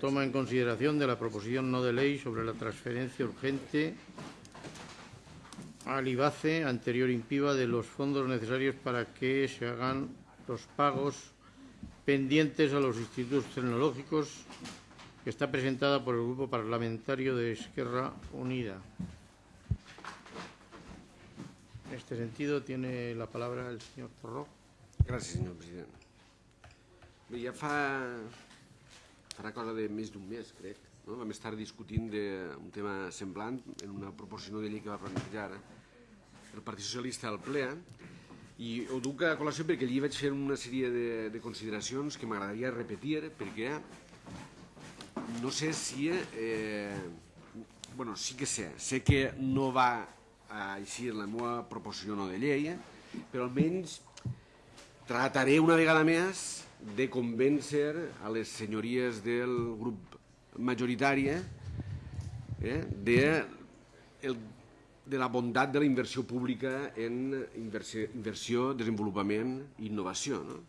Toma en consideración de la proposición no de ley sobre la transferencia urgente al IBACE anterior IMPIBA de los fondos necesarios para que se hagan los pagos pendientes a los institutos tecnológicos que está presentada por el Grupo Parlamentario de Esquerra Unida. En este sentido, tiene la palabra el señor Torró. Gràcies, senyor president. Bé, ja fa, farà cosa de més d'un mes, crec, no? vam estar discutint d'un tema semblant en una proposició de llei que va plantejar el Partit Socialista al ple i ho duc a col·lació perquè allí vaig fer una sèrie de, de consideracions que m'agradaria repetir perquè no sé si... Eh, bueno, sí que sé. Sé que no va així la meva proposició no de llei, però almenys trataré una vegada més de convèncer a les senyories del grup majoritari eh, de, el, de la bondat de la inversió pública en inversió, inversió desenvolupament i innovació. No?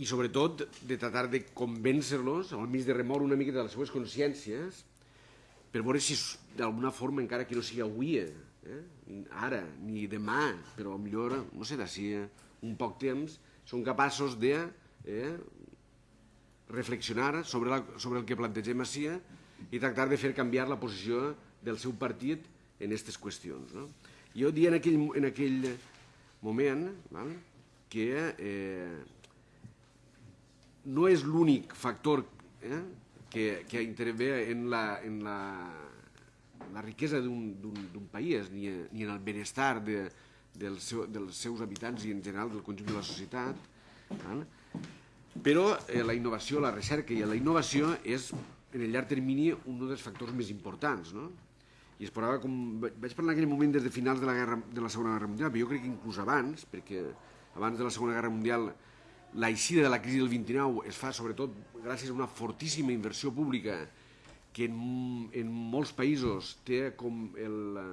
I sobretot de tratar de convèncer-los, al mig de remoure una mica de les seves consciències, per veure si d'alguna forma, encara que no sigui avui, eh, ara, ni demà, però millor, no sé, d'ací un poc temps, són capaços de eh, reflexionar sobre, la, sobre el que plantegem així i tractar de fer canviar la posició del seu partit en aquestes qüestions. No? Jo dia en aquell, en aquell moment val, que eh, no és l'únic factor eh, que, que intervé en la, en la, la riquesa d'un país ni, ni en el benestar de, del seu, dels seus habitants i en general del conjunt de la societat. Val? Però eh, la innovació, la recerca i la innovació és en el llarg termini un dels factors més importants. No? I es parlava, com vaig parlar en aquell moment des de finals de la, guerra, de la Segona Guerra Mundial, però jo crec que inclús abans, perquè abans de la Segona Guerra Mundial l'eixida de la crisi del 29 es fa sobretot gràcies a una fortíssima inversió pública que en, en molts països té com el,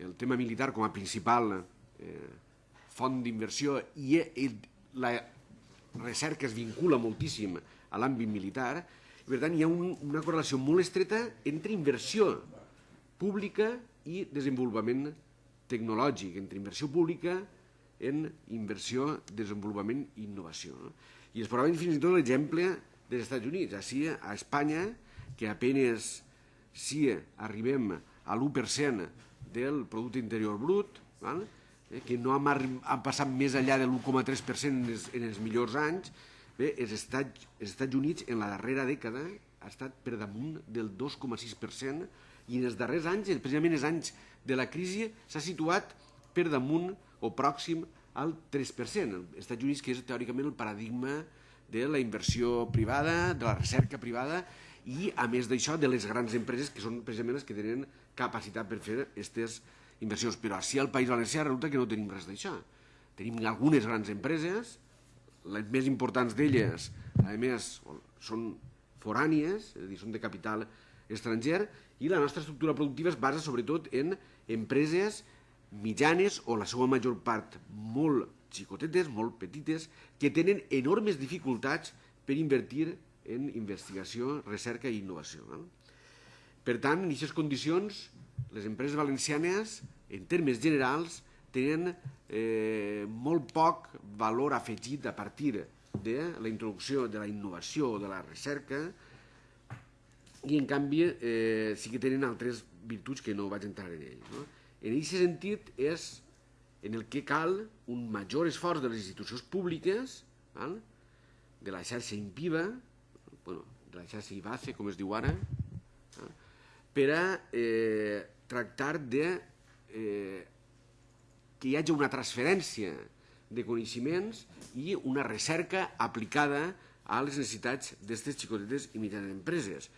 el tema militar com a principal eh, font d'inversió i el, la recerca es vincula moltíssim a l'àmbit militar i per tant hi ha un, una correlació molt estreta entre inversió pública i desenvolupament tecnològic, entre inversió pública en inversió, desenvolupament i innovació. No? I es posava fins i tot l'exemple dels Estats Units. Així, a Espanya, que apenes si arribem a l'1% del producte interior brut, val? Eh, que no hem, hem passat més enllà de l'1,3% en, en els millors anys, bé, els Estats, els Estats Units en la darrera dècada ha estat per damunt del 2,6% i en els darrers anys, precisament els anys de la crisi, s'ha situat per damunt o pròxim al 3%. Els Estats Units, que és teòricament el paradigma de la inversió privada, de la recerca privada i, a més d'això, de les grans empreses que són precisament les que tenen capacitat per fer aquestes inversions. Però així al País Valencià resulta que no tenim res d'això. Tenim algunes grans empreses, les més importants d'elles, a més, són forànies, és a dir, són de capital estranger, i la nostra estructura productiva es basa sobretot en empreses mitjanes o la seva major part molt xicotetes, molt petites, que tenen enormes dificultats per invertir en investigació, recerca i innovació. No? Per tant, en aquestes condicions, les empreses valencianes, en termes generals, tenen eh, molt poc valor afegit a partir de la introducció de la innovació o de la recerca i en canvi eh, sí que tenen altres virtuts que no vaig entrar en ell. No? En aquest sentit és en el que cal un major esforç de les institucions públiques, val? de la xarxa IMPIVA, bueno, de la xarxa IBACE, com es diu ara? Per a eh, tractar de eh, que hi hagi una transferència de coneixements i una recerca aplicada a les necessitats d'aquestes xicotetes i mitjanes empreses.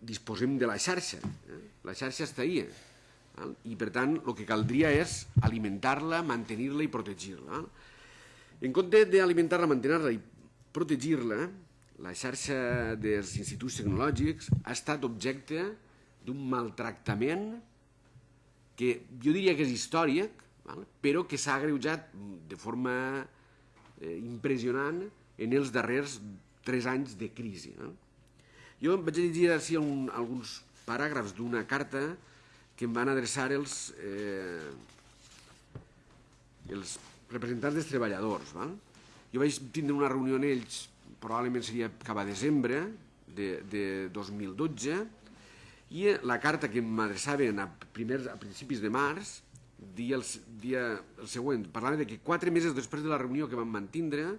Disposem de la xarxa, eh? la xarxa està ahí, i per tant el que caldria és alimentar-la, mantenir-la i protegir-la. En compte d'alimentar-la, mantenir-la i protegir-la, la xarxa dels instituts tecnològics ha estat objecte d'un maltractament que jo diria que és històric, però que s'ha agreujat de forma eh, impressionant en els darrers tres anys de crisi. Jo em vaig llegir així un, alguns paràgrafs d'una carta que em van adreçar els, eh, els representants dels treballadors. Val? Jo vaig tindre una reunió amb ells, probablement seria cap a desembre de, de 2012, i la carta que m'adreçaven a, primers, a principis de març dia el, dia el següent, parlava de que quatre mesos després de la reunió que vam mantindre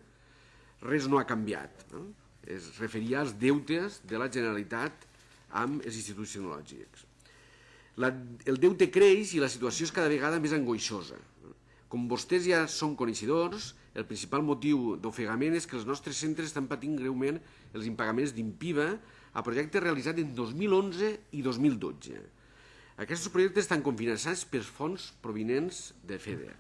res no ha canviat. No? Es referia als deutes de la Generalitat amb els instituts tecnològics. La, el deute creix i la situació és cada vegada més angoixosa. Com vostès ja són coneixedors, el principal motiu d'ofegament és que els nostres centres estan patint greument els impagaments d'Impiva a projectes realitzats en 2011 i 2012. Aquests projectes estan cofinançats per fons provinents de FEDER.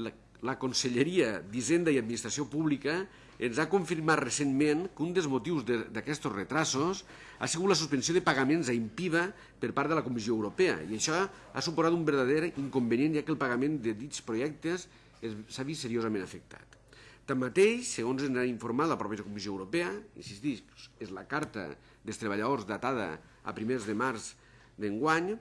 La, la Conselleria d'Hisenda i Administració Pública ens ha confirmat recentment que un dels motius d'aquests retrasos ha sigut la suspensió de pagaments a Impiva per part de la Comissió Europea i això ha suposat un verdader inconvenient ja que el pagament de dits projectes s'ha vist seriosament afectat. Tanmateix, segons ens ha informat la pròpia Comissió Europea, insistís, és la carta dels treballadors datada a primers de març d'enguany,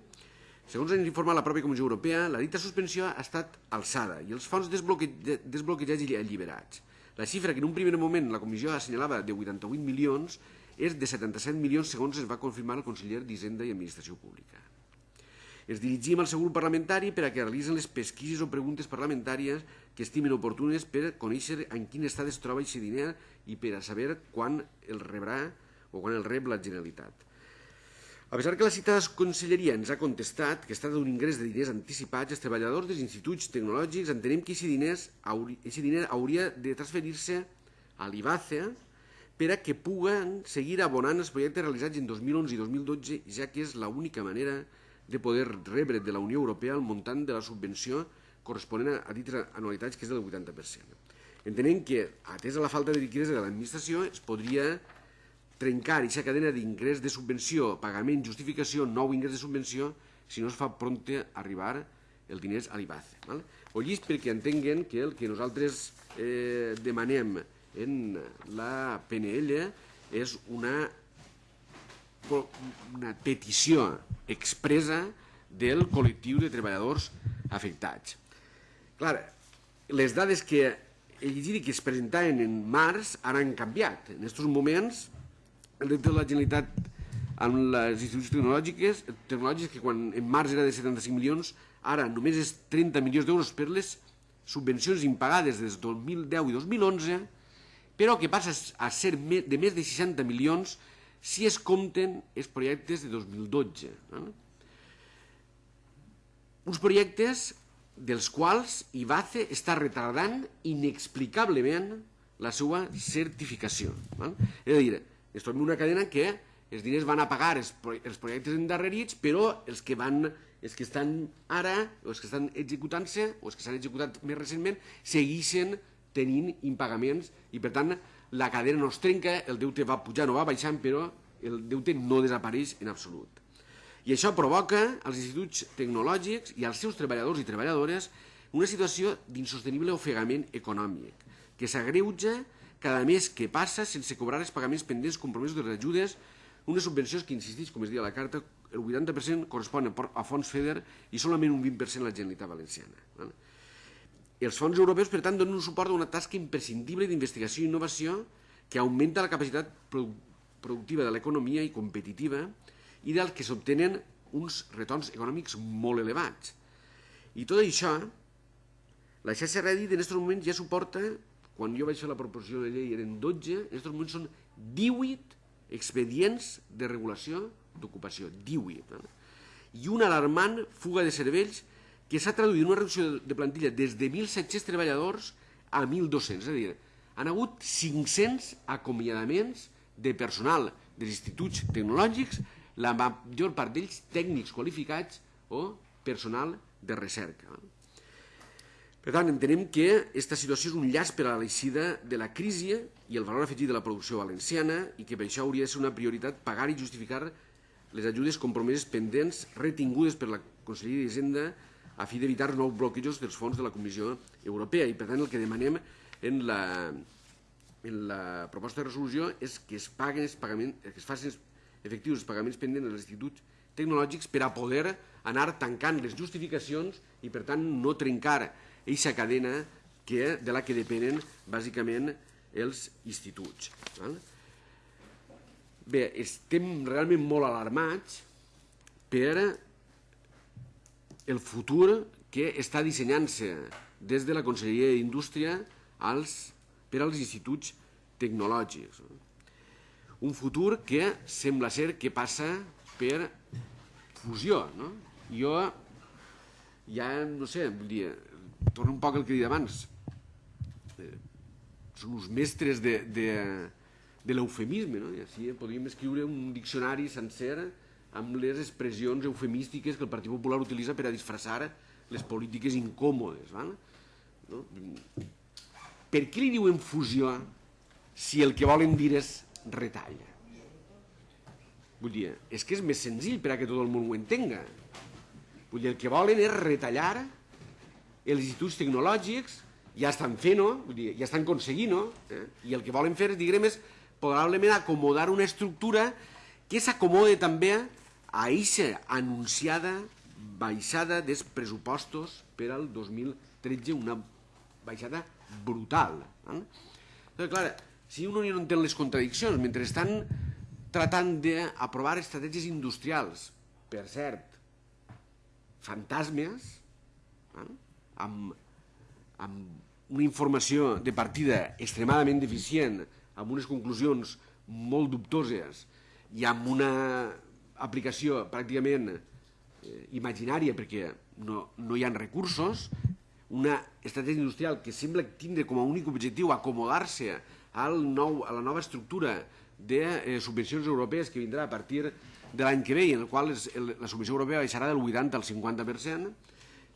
segons ens informa la pròpia Comissió Europea, la dita suspensió ha estat alçada i els fons desbloque desbloquejats i alliberats. La xifra que en un primer moment la comissió assenyalava de 88 milions és de 77 milions segons es va confirmar el conseller d'Hisenda i Administració Pública. Ens dirigim al seu grup parlamentari per a que realitzen les pesquises o preguntes parlamentàries que estimen oportunes per conèixer en quin estat es troba aquest diner i per a saber quan el rebrà o quan el rep la Generalitat. A pesar que la citada conselleria ens ha contestat que es tracta d'un ingrés de diners anticipats, els treballadors dels instituts tecnològics entenem que aquest diners, aquest diner hauria de transferir-se a l'IBACE per a que puguen seguir abonant els projectes realitzats en 2011 i 2012, ja que és l'única manera de poder rebre de la Unió Europea el muntant de la subvenció corresponent a dites anualitats, que és del 80%. Entenem que, atès a la falta de liquiditat de l'administració, es podria trencar aquesta cadena d'ingrés de subvenció, pagament, justificació, nou ingrés de subvenció, si no es fa prompte arribar el diners a l'IBACE. O llist perquè entenguen que el que nosaltres eh, demanem en la PNL és una, una petició expresa del col·lectiu de treballadors afectats. Clar, les dades que he llegit i que es presentaven en març ara han canviat. En aquests moments el deute de la Generalitat amb les institucions tecnològiques, tecnològiques que quan en març era de 75 milions, ara només és 30 milions d'euros per les subvencions impagades des del 2010 i 2011, però que passa a ser de més de 60 milions si es compten els projectes de 2012. No? Uns projectes dels quals IBACE està retardant inexplicablement la seva certificació. No? És a dir, es trobem una cadena que els diners van a pagar els, els projectes endarrerits, però els que van els que estan ara, o els que estan executant-se, o els que s'han executat més recentment, segueixen tenint impagaments i, per tant, la cadena no es trenca, el deute va pujant o va baixant, però el deute no desapareix en absolut. I això provoca als instituts tecnològics i als seus treballadors i treballadores una situació d'insostenible ofegament econòmic, que s'agreuja cada mes que passa sense cobrar els pagaments pendents compromesos de les ajudes, unes subvencions que, insisteix, com es diu a la carta, el 80% correspon a fons FEDER i solament un 20% a la Generalitat Valenciana. Els fons europeus, per tant, donen un suport a una tasca imprescindible d'investigació i innovació que augmenta la capacitat productiva de l'economia i competitiva i del que s'obtenen uns retorns econòmics molt elevats. I tot això, la xarxa Reddit en aquests moments ja suporta quan jo vaig fer la proposició de llei eren 12, en aquests moments són 18 expedients de regulació d'ocupació, 18. Eh? I una alarmant fuga de cervells que s'ha traduït en una reducció de plantilla des de 1.700 treballadors a 1.200. És a dir, han hagut 500 acomiadaments de personal dels instituts tecnològics, la major part d'ells tècnics qualificats o personal de recerca. Per tant, entenem que aquesta situació és un llaç per a l'eixida de la crisi i el valor afegit de la producció valenciana i que per això hauria de ser una prioritat pagar i justificar les ajudes compromeses pendents retingudes per la Conselleria d'Hisenda a fi d'evitar nous bloquejos dels fons de la Comissió Europea i per tant el que demanem en la, en la proposta de resolució és que es paguen els pagaments, que es facin efectius els pagaments pendents dels instituts tecnològics per a poder anar tancant les justificacions i, per tant, no trencar aquesta cadena que, de la que depenen bàsicament els instituts. Val? Bé, estem realment molt alarmats per el futur que està dissenyant-se des de la Conselleria d'Indústria per als instituts tecnològics. Un futur que sembla ser que passa per fusió. No? Jo ja, no sé, vull dir, torno un poc al que he dit abans, eh, són uns mestres de, de, de l'eufemisme, no? I així podríem escriure un diccionari sencer amb les expressions eufemístiques que el Partit Popular utilitza per a disfressar les polítiques incòmodes. Val? No? Per què li diuen fusió si el que volen dir és retalla? Vull dir, és que és més senzill per a que tot el món ho entenga. Vull dir, el que volen és retallar els instituts tecnològics, ja estan fent-ho, ja estan aconseguint-ho, eh? i el que volen fer, diguem, és probablement acomodar una estructura que s'acomode també a aquesta anunciada baixada dels pressupostos per al 2013, una baixada brutal. Eh? Però, clar, si un no entén les contradiccions, mentre estan tratant d'aprovar estratègies industrials, per cert, fantasmes, eh? amb, amb una informació de partida extremadament deficient, amb unes conclusions molt dubtoses i amb una aplicació pràcticament eh, imaginària perquè no, no hi ha recursos, una estratègia industrial que sembla tindre com a únic objectiu acomodar-se al nou, a la nova estructura de eh, subvencions europees que vindrà a partir de l'any que ve, en el qual es, el, la subvenció europea baixarà del 80 al 50%,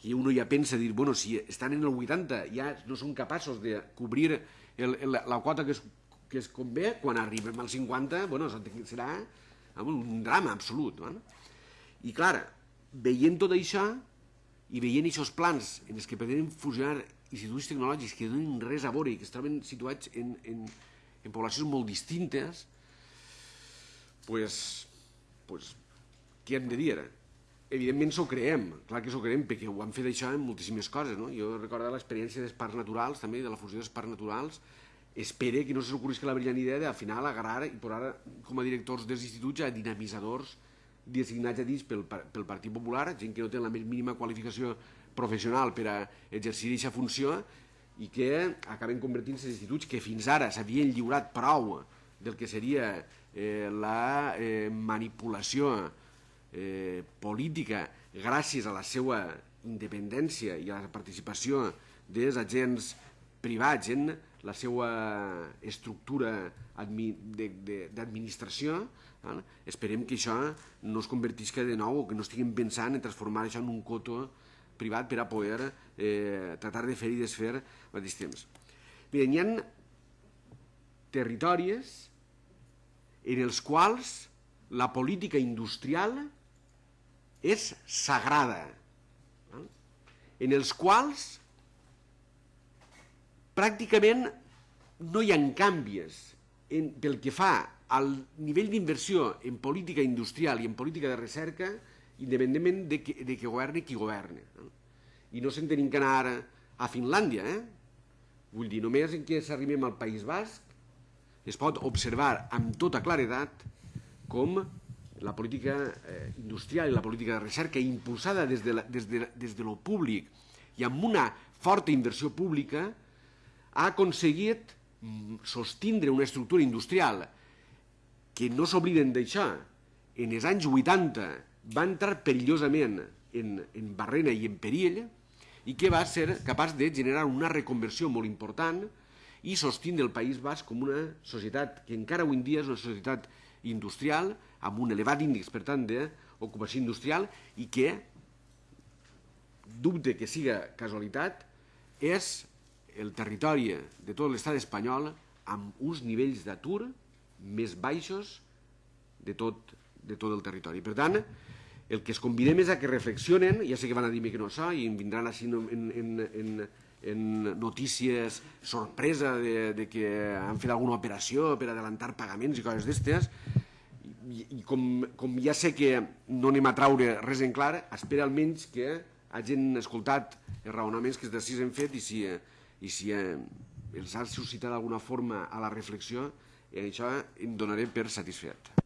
i uno ja pensa, dir, bueno, si estan en el 80 ja no són capaços de cobrir el, el, la quota que es, que es convé, quan arribem al 50, bueno, serà un drama absolut. No? I clar, veient tot això i veient aquests plans en els que pretenen fusionar instituts tecnològics que no tenen res a veure i que es troben situats en, en, en poblacions molt distintes, pues, pues, què hem de dir? Evidentment s'ho creem, clar que s'ho creem, perquè ho han fet això en moltíssimes coses. No? Jo recordo l'experiència dels parcs naturals, també, de la fusió dels parcs naturals, espere que no se que la brillant idea de al final agarrar i posar com a directors dels instituts a dinamitzadors designats a dins pel, pel Partit Popular, gent que no té la més mínima qualificació professional per a exercir aquesta funció i que acaben convertint-se en instituts que fins ara s'havien lliurat prou del que seria eh, la eh, manipulació eh, política gràcies a la seva independència i a la participació dels agents privats en la seva estructura d'administració, esperem que això no es convertisca de nou o que no estiguem pensant en transformar això en un coto privat per a poder eh, tratar de fer i desfer al mateix temps. Bé, hi ha territoris en els quals la política industrial és sagrada, en els quals pràcticament no hi ha canvis en, pel que fa al nivell d'inversió en política industrial i en política de recerca independentment de que, de que governi qui governi. No? I no se'n tenim que anar a Finlàndia, eh? Vull dir, només en què s'arribem al País Basc es pot observar amb tota claredat com la política eh, industrial i la política de recerca impulsada des de, la, des, de, des de lo públic i amb una forta inversió pública ha aconseguit mm, sostindre una estructura industrial que no s'obliden d'això. En els anys 80 va entrar perillosament en, en barrena i en perill i que va ser capaç de generar una reconversió molt important i sostindre el País Basc com una societat que encara avui en dia és una societat industrial amb un elevat índex, per tant, d'ocupació industrial i que, dubte que siga casualitat, és el territori de tot l'estat espanyol amb uns nivells d'atur més baixos de tot, de tot el territori. Per tant, el que es convidem és a que reflexionen, ja sé que van a dir-me que no so, i vindran així en, en, en, en notícies sorpresa de, de que han fet alguna operació per adelantar pagaments i coses d'estes, i, i com, com ja sé que no anem a traure res en clar, espera almenys que hagin escoltat els raonaments que d'ací hem fet i si, i si eh, els ha suscitat d'alguna forma a la reflexió, i això em donaré per satisfet.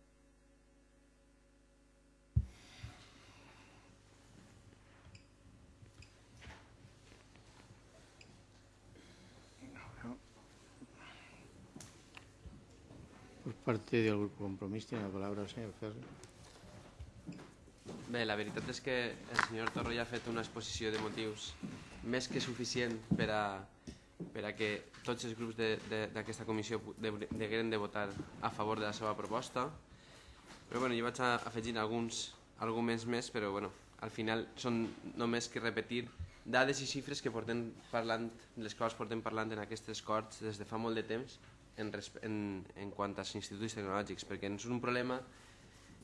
Parte del Grupo Compromís tiene la palabra el señor Ferri. Bé, la veritat és que el senyor Torro ja ha fet una exposició de motius més que suficient per a, per a que tots els grups d'aquesta comissió degueren de votar a favor de la seva proposta. Però bueno, jo vaig a afegir alguns arguments més, però bueno, al final són només que repetir dades i xifres que portem parlant, les quals portem parlant en aquestes corts des de fa molt de temps en, en, en quant als instituts tecnològics, perquè és un problema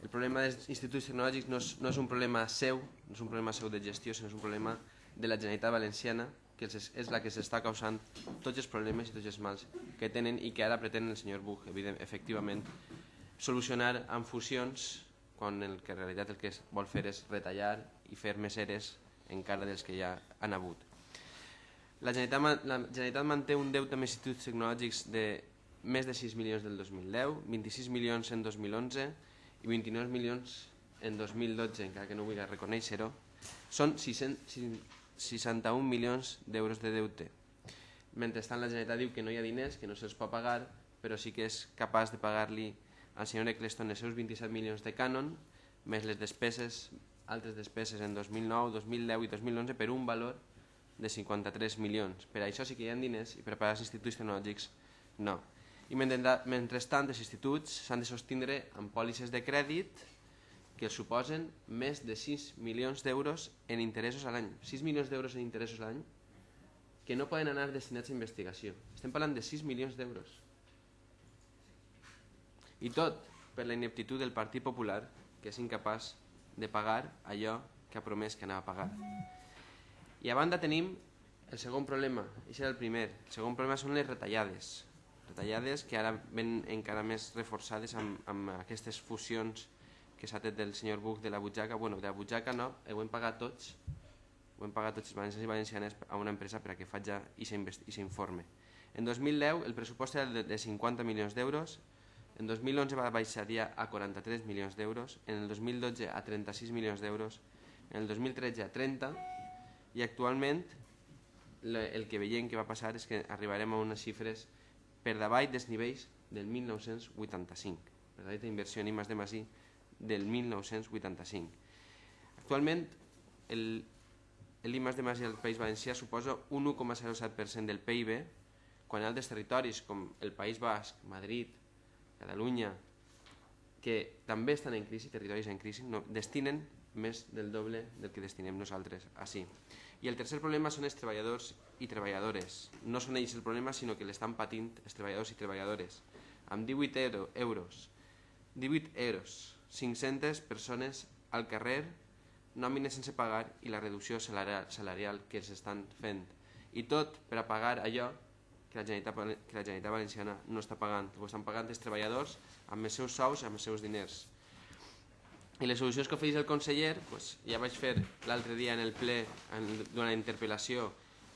el problema dels instituts tecnològics no és, no és un problema seu, no és un problema seu de gestió, sinó és un problema de la Generalitat Valenciana, que és, és la que s'està causant tots els problemes i tots els mals que tenen i que ara pretén el senyor Buch, evident, efectivament, solucionar amb fusions quan el que en realitat el que vol fer és retallar i fer més eres encara dels que ja han hagut. La Generalitat, la Generalitat manté un deute amb instituts tecnològics de més de 6 milions del 2010, 26 milions en 2011 i 29 milions en 2012, encara que no vull reconèixer-ho, són 600, 61 milions d'euros de deute. Mentrestant la Generalitat diu que no hi ha diners, que no se'ls pot pagar, però sí que és capaç de pagar-li al senyor Eccleston els seus 27 milions de cànon, més les despeses, altres despeses en 2009, 2010 i 2011 per un valor de 53 milions. Per això sí que hi ha diners i per pagar els instituts tecnològics no i mentrestant els instituts s'han de sostindre amb pòlisses de crèdit que suposen més de 6 milions d'euros en interessos a l'any. 6 milions d'euros en interessos a l'any que no poden anar destinats a investigació. Estem parlant de 6 milions d'euros. I tot per la ineptitud del Partit Popular, que és incapaç de pagar allò que ha promès que anava a pagar. I a banda tenim el segon problema, i serà el primer. El segon problema són les retallades retallades que ara ven encara més reforçades amb, amb aquestes fusions que s'ha tret del senyor Buch de la butxaca. Bueno, de la butxaca no, ho hem pagat tots, ho hem pagat tots els valencians i valencianes a una empresa per a que faci i s'informe. En 2010 el pressupost era de 50 milions d'euros, en 2011 va baixar a 43 milions d'euros, en el 2012 a 36 milions d'euros, en el 2013 a 30 i actualment el que veiem que va passar és que arribarem a unes xifres per davall dels nivells del 1985, per davall d'inversió en I de Masí del 1985. Actualment, el, de Masí al País Valencià suposa un 1,07% del PIB, quan altres territoris com el País Basc, Madrid, Catalunya, que també estan en crisi, territoris en crisi, no, destinen més del doble del que destinem nosaltres així. I el tercer problema són els treballadors i treballadores. No són ells el problema, sinó que l'estan patint els treballadors i treballadores. Amb 18 euro, euros, 18 euros, 500 persones al carrer, nòmines sense pagar i la reducció salarial, que els estan fent. I tot per a pagar allò que la Generalitat, que la Generalitat Valenciana no està pagant. Ho estan pagant els treballadors amb els seus sous amb els seus diners. I les solucions que ofereix el conseller, pues, ja vaig fer l'altre dia en el ple, en, interpel·lació,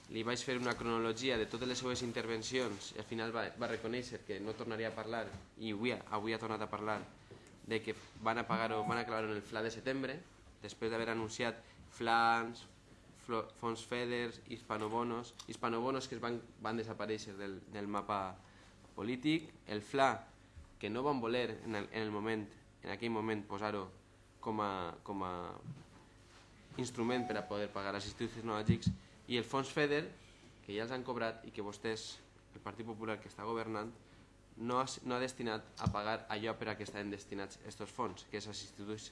li vaig fer una cronologia de totes les seves intervencions i al final va, va reconèixer que no tornaria a parlar i avui, avui ha tornat a parlar de que van a pagar o van a clavar en el FLA de setembre després d'haver anunciat flans, fons FEDERS, hispanobonos, hispanobonos que es van, van desaparèixer del, del mapa polític, el FLA que no van voler en el, en el moment, en aquell moment posar-ho com a, com a instrument per a poder pagar els instituts tecnològics i el fons FEDER, que ja els han cobrat i que vostès, el Partit Popular que està governant, no ha, no ha destinat a pagar allò per a què estan destinats aquests fons, que és als instituts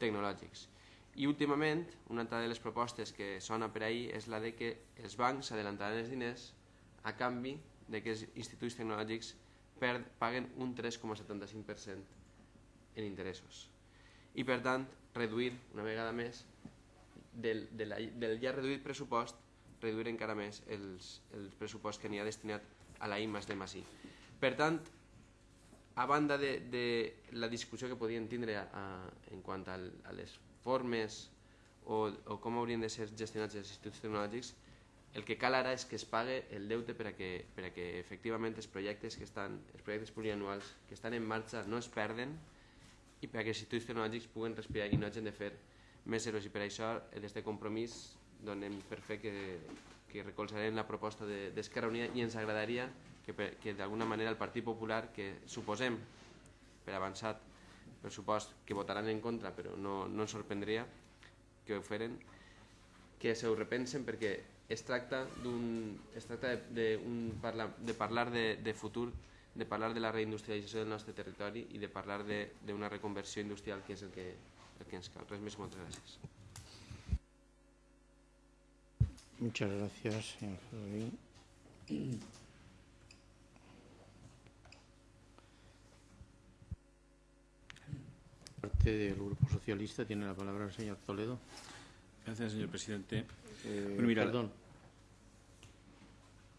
tecnològics. I últimament, una altra de les propostes que sona per ahir és la de que els bancs adelantaran els diners a canvi de que els instituts tecnològics perd, paguen un 3,75% en interessos. I per tant, reduir una vegada més del, de la, del ja reduït pressupost reduir encara més els, el pressupost que n'hi ha destinat a la I més D més I. Per tant, a banda de, de la discussió que podien tindre a, a, en quant a, a les formes o, o com haurien de ser gestionats els instituts tecnològics, el que cal ara és que es pague el deute per a que, per a que efectivament els projectes, que estan, els projectes plurianuals que estan en marxa no es perden i per a que els instituts tecnològics puguen respirar i no hagin de fer més zeros. I per això, d'aquest compromís, donem per fer que, que recolzarem la proposta d'Esquerra de, Unida i ens agradaria que, que d'alguna manera el Partit Popular, que suposem per avançat pressupost que votaran en contra, però no, no ens sorprendria que ho feren, que se ho repensen perquè es tracta, es tracta de, de, un parla, de parlar de, de futur, de parlar de la reindustrialització del nostre territori i de parlar d'una reconversió industrial que és el que, el que ens cal. Res més, moltes gràcies. Muchas gracias, señor Ferrovín. Parte del Grupo Socialista tiene la palabra el señor Toledo. Gracias, señor presidente. Eh, bueno, mira, perdón.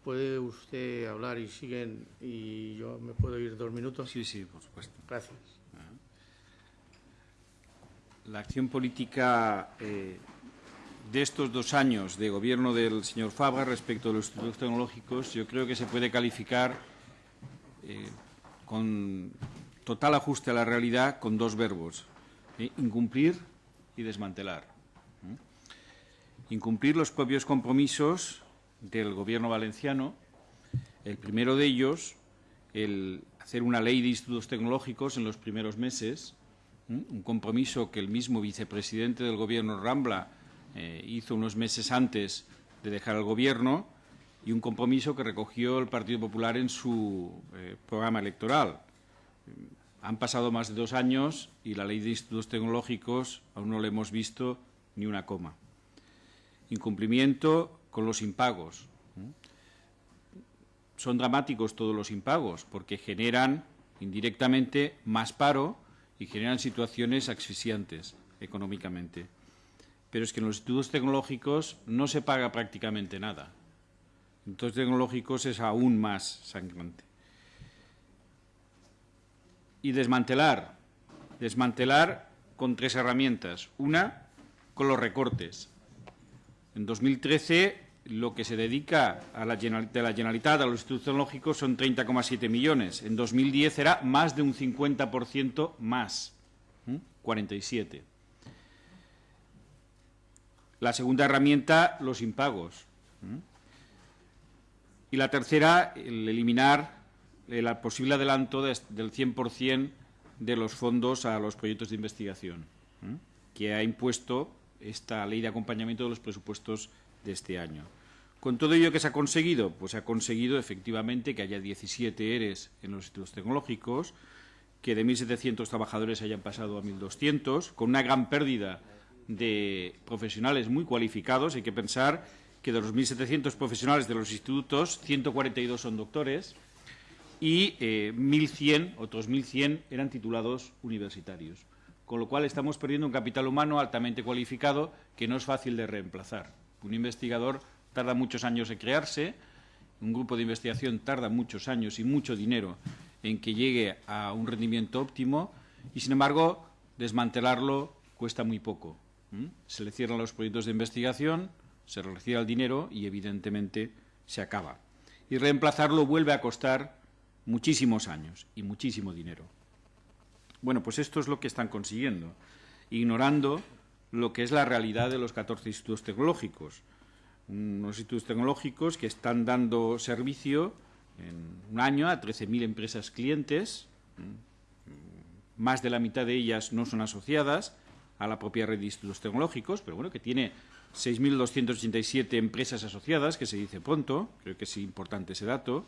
¿Puede usted hablar y siguen y yo me puedo ir dos minutos? Sí, sí, por supuesto. Gracias. La acción política eh, de estos dos años de gobierno del señor Fabra respecto a los institutos tecnológicos yo creo que se puede calificar eh, con total ajuste a la realidad con dos verbos, eh, incumplir y desmantelar incumplir los propios compromisos del Gobierno valenciano. El primero de ellos, el hacer una ley de institutos tecnológicos en los primeros meses, un compromiso que el mismo vicepresidente del Gobierno, Rambla, eh, hizo unos meses antes de dejar el Gobierno y un compromiso que recogió el Partido Popular en su eh, programa electoral. Han pasado más de dos años y la ley de institutos tecnológicos aún no le hemos visto ni una coma incumplimiento con los impagos. Son dramáticos todos los impagos porque generan indirectamente más paro y generan situaciones asfixiantes económicamente. Pero es que en los institutos tecnológicos no se paga prácticamente nada. En institutos tecnológicos es aún más sangrante. Y desmantelar. Desmantelar con tres herramientas. Una, con los recortes. En 2013 lo que se dedica de la Generalitat a los institutos tecnológicos son 30,7 millones. En 2010 era más de un 50% más, 47. La segunda herramienta, los impagos. Y la tercera, el eliminar el posible adelanto del 100% de los fondos a los proyectos de investigación, que ha impuesto esta ley de acompañamiento de los presupuestos de este año. Con todo ello que se ha conseguido, pues se ha conseguido efectivamente que haya 17 ERES en los institutos tecnológicos, que de 1.700 trabajadores hayan pasado a 1.200, con una gran pérdida de profesionales muy cualificados. Hay que pensar que de los 1.700 profesionales de los institutos, 142 son doctores y 1.100, eh, otros 1.100 eran titulados universitarios con lo cual estamos perdiendo un capital humano altamente cualificado que no es fácil de reemplazar. Un investigador tarda muchos años en crearse, un grupo de investigación tarda muchos años y mucho dinero en que llegue a un rendimiento óptimo y, sin embargo, desmantelarlo cuesta muy poco. Se le cierran los proyectos de investigación, se retira el dinero y, evidentemente, se acaba. Y reemplazarlo vuelve a costar muchísimos años y muchísimo dinero. Bueno, pues esto es lo que están consiguiendo, ignorando lo que es la realidad de los 14 institutos tecnológicos. Unos institutos tecnológicos que están dando servicio en un año a 13.000 empresas clientes, más de la mitad de ellas no son asociadas a la propia red de institutos tecnológicos, pero bueno, que tiene 6.287 empresas asociadas, que se dice pronto, creo que es importante ese dato,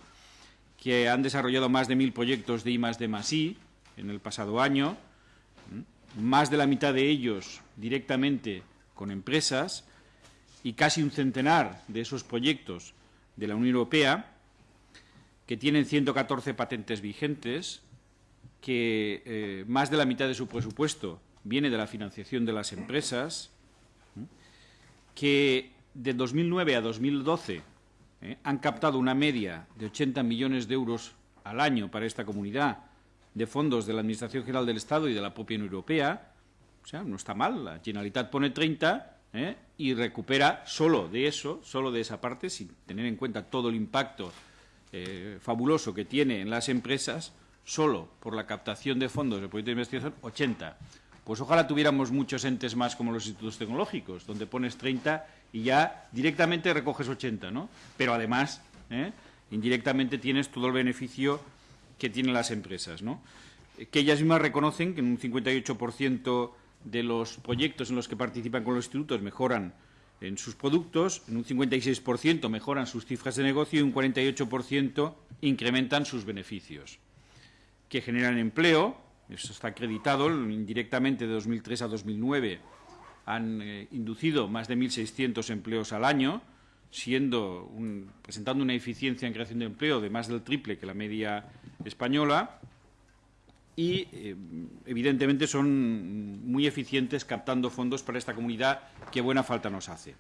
que han desarrollado más de 1.000 proyectos de I D I, en el pasado año, más de la mitad de ellos directamente con empresas y casi un centenar de esos proyectos de la Unión Europea que tienen 114 patentes vigentes, que eh, más de la mitad de su presupuesto viene de la financiación de las empresas, que de 2009 a 2012 ¿eh? han captado una media de 80 millones de euros al año para esta comunidad de fondos de la Administración General del Estado y de la propia Unión Europea. O sea, no está mal. La Generalitat pone 30 ¿eh? y recupera solo de eso, solo de esa parte, sin tener en cuenta todo el impacto eh, fabuloso que tiene en las empresas, solo por la captación de fondos de proyectos de investigación, 80. Pues ojalá tuviéramos muchos entes más como los institutos tecnológicos, donde pones 30 y ya directamente recoges 80, ¿no? Pero además, ¿eh? indirectamente tienes todo el beneficio que tienen las empresas, ¿no? Que ellas mismas reconocen que en un 58% de los proyectos en los que participan con los institutos mejoran en sus productos, en un 56% mejoran sus cifras de negocio y un 48% incrementan sus beneficios, que generan empleo, eso está acreditado, indirectamente de 2003 a 2009 han eh, inducido más de 1.600 empleos al año, siendo un, presentando una eficiencia en creación de empleo de más del triple que la media española, y eh, evidentemente son muy eficientes captando fondos para esta comunidad que buena falta nos hace.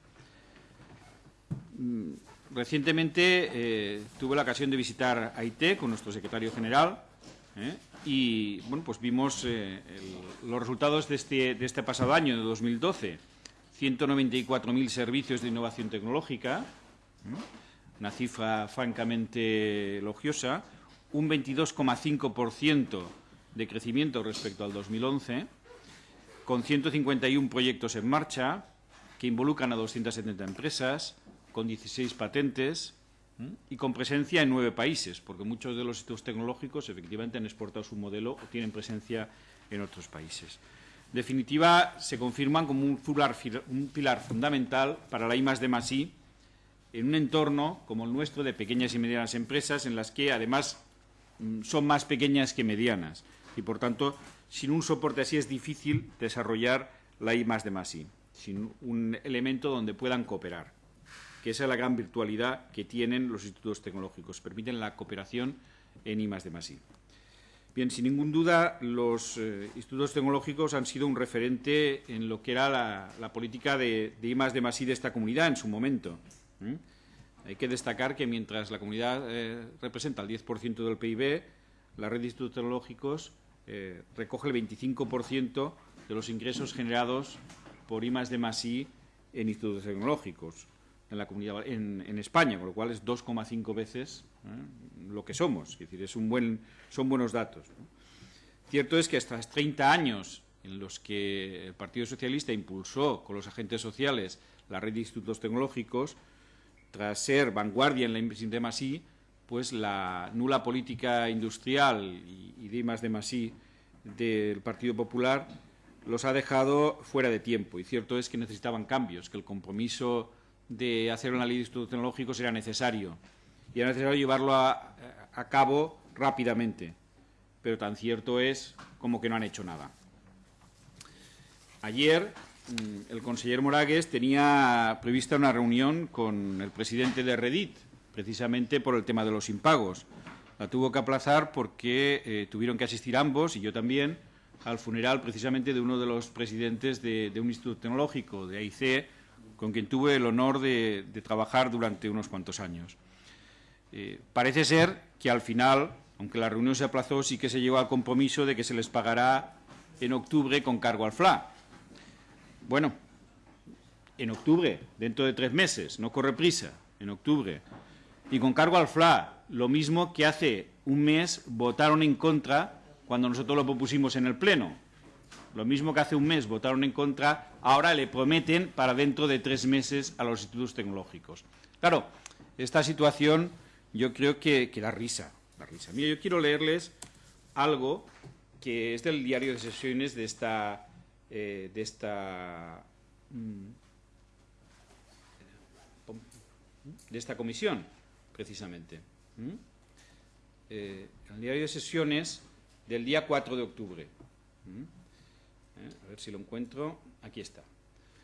Mm, recientemente eh, tuve la ocasión de visitar Haití con nuestro secretario general ¿eh? y bueno, pues vimos los resultados de este, de este pasado año, de 2012. 194.000 servicios de innovación tecnológica, una cifra francamente elogiosa, un 22,5% de crecimiento respecto al 2011, con 151 proyectos en marcha que involucran a 270 empresas, con 16 patentes y con presencia en nueve países, porque muchos de los institutos tecnológicos efectivamente han exportado su modelo o tienen presencia en otros países. En definitiva, se confirman como un pilar, un pilar fundamental para la I más I en un entorno como el nuestro de pequeñas y medianas empresas en las que, además, son más pequeñas que medianas y, por tanto, sin un soporte así es difícil desarrollar la I más de más sin un elemento donde puedan cooperar, que esa es la gran virtualidad que tienen los institutos tecnológicos, permiten la cooperación en I más de más. Bien, sin ninguna duda, los eh, institutos tecnológicos han sido un referente en lo que era la, política de, de I más de más de esta comunidad en su momento. Hay que destacar que mientras la comunidad eh, representa el 10% del PIB, la red de institutos tecnológicos eh, recoge el 25% de los ingresos generados por I más más I en institutos tecnológicos en la comunidad España, con lo cual es 2,5 veces ¿eh? lo que somos. Es decir, es un buen, son buenos datos. Cierto es que hasta 30 años en los que el Partido Socialista impulsó con los agentes sociales la red de institutos tecnológicos, tras ser vanguardia en la inversión de más I, pues la nula política industrial y, y de más de más I del Partido Popular los ha dejado fuera de tiempo. Y cierto es que necesitaban cambios, que el compromiso de hacer de institutos tecnológicos era necesario. Y era necesario llevarlo a, a cabo rápidamente. Pero tan cierto es como que no han hecho nada. Ayer el conseller Moragues tenía prevista una reunión con el presidente de Reddit, precisamente por el tema de los impagos. La tuvo que aplazar porque eh, tuvieron que asistir ambos, y yo también, al funeral precisamente de uno de los presidentes de, un instituto tecnológico, de AIC, con quien tuve el honor de, de trabajar durante unos cuantos años. Eh, parece ser que al final, aunque la reunión se aplazó, sí que se llegó al compromiso de que se les pagará en octubre con cargo al FLA. Bueno, en octubre, dentro de tres meses, no corre prisa, en octubre. Y con cargo al FLA, lo mismo que hace un mes votaron en contra cuando nosotros lo propusimos en el Pleno. Lo mismo que hace un mes votaron en contra, ahora le prometen para dentro de tres meses a los institutos tecnológicos. Claro, esta situación yo creo que, da risa, da risa. Mira, yo quiero leerles algo que es del diario de sesiones de esta, eh, de esta, mm, de esta comisión, precisamente. ¿Mm? Eh, el diario de sesiones del día 4 de octubre. ¿Mm? Eh, a ver si lo encuentro. Aquí está.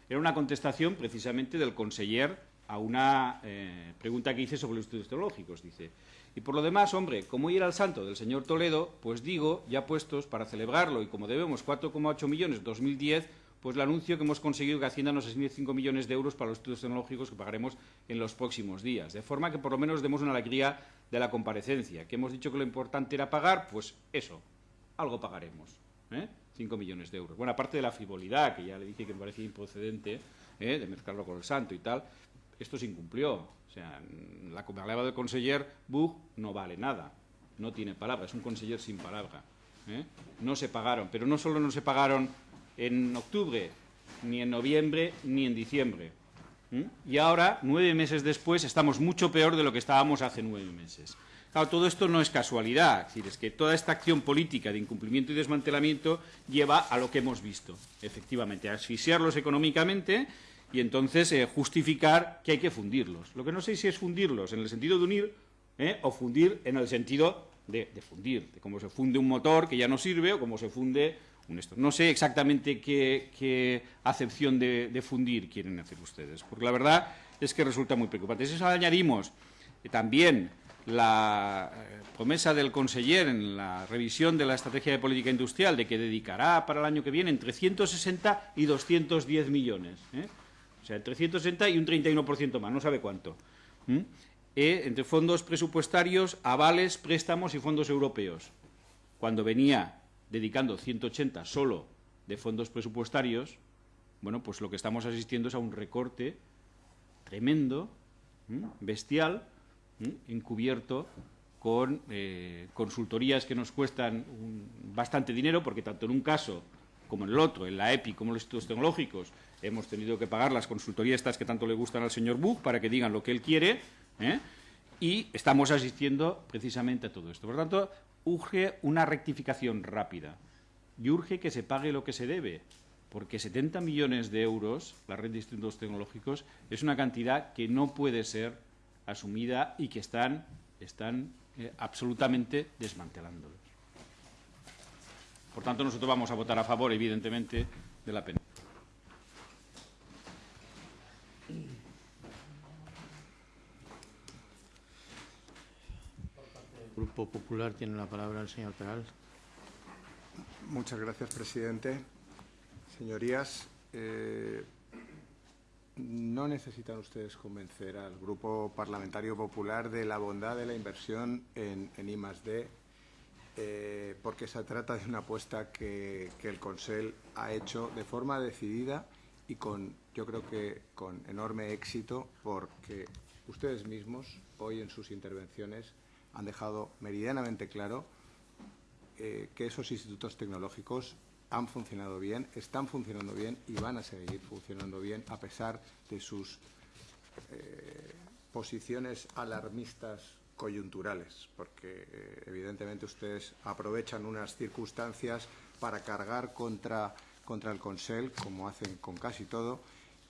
Era una contestación precisamente del conseller a una eh, pregunta que hice sobre los estudios teológicos. Dice, y por lo demás, hombre, como ir al santo del señor Toledo, pues digo, ya puestos para celebrarlo y como debemos 4,8 millones 2010, pues le anuncio que hemos conseguido que Hacienda nos asigne 5 millones de euros para los estudios tecnológicos que pagaremos en los próximos días. De forma que por lo menos demos una alegría de la comparecencia. Que hemos dicho que lo importante era pagar, pues eso, algo pagaremos. ¿eh? 5 millones de euros. Bueno, aparte de la frivolidad, que ya le dije que me parecía improcedente, ¿eh? de mezclarlo con el santo y tal, esto se incumplió. Sea, la palabra del conseller Bug no vale nada, no tiene palabra, es un conseller sin palabra. ¿eh? No se pagaron, pero no solo no se pagaron en octubre, ni en noviembre, ni en diciembre. Y ahora, nueve meses después, estamos mucho peor de lo que estábamos hace nueve meses. Claro, todo esto no es casualidad, es decir, es que toda esta acción política de incumplimiento y desmantelamiento lleva a lo que hemos visto, efectivamente, a asfixiarlos económicamente y entonces eh, justificar que hay que fundirlos. Lo que no sé si es fundirlos en el sentido de unir eh, o fundir en el sentido de, de, fundir, de cómo se funde un motor que ya no sirve o cómo se funde un esto. No sé exactamente qué, acepción de, fundir quieren hacer ustedes, porque la verdad es que resulta muy preocupante. Si eso añadimos eh, también la eh, promesa del conseller en la revisión de la estrategia de política industrial de que dedicará para el año que viene entre 160 y 210 millones. O sea, entre 160 y un 31% más, no sabe cuánto. ¿Mm? Eh, entre fondos presupuestarios, avales, préstamos y fondos europeos. Cuando venía dedicando 180 solo de fondos presupuestarios, bueno, pues lo que estamos asistiendo es a un recorte tremendo, bestial, encubierto con eh, consultorías que nos cuestan bastante dinero, porque tanto en un caso como en el otro, en la EPI como en los estudios tecnológicos, hemos tenido que pagar las consultorías que tanto le gustan al señor Buch para que digan lo que él quiere, ¿eh? y estamos asistiendo precisamente a todo esto. Por lo tanto, urge una rectificación rápida y urge que se pague lo que se debe, porque 70 millones de euros, la red de institutos tecnológicos, es una cantidad que no puede ser asumida y que están, están eh, absolutamente desmantelándolos. Por tanto, nosotros vamos a votar a favor, evidentemente, de la pena. El Grupo Popular tiene la palabra el señor Peral. Muchas gracias, presidente. Señorías, eh, no necesitan ustedes convencer al Grupo Parlamentario Popular de la bondad de la inversión en, en I+.D., eh, porque se trata de una apuesta que, el Consell ha hecho de forma decidida y con, yo creo que con enorme éxito, porque ustedes mismos hoy en sus intervenciones han dejado meridianamente claro eh, que esos institutos tecnológicos han funcionado bien, están funcionando bien y van a seguir funcionando bien a pesar de sus eh, posiciones alarmistas coyunturales, porque eh, evidentemente ustedes aprovechan unas circunstancias para cargar contra, contra el Consell, como hacen con casi todo,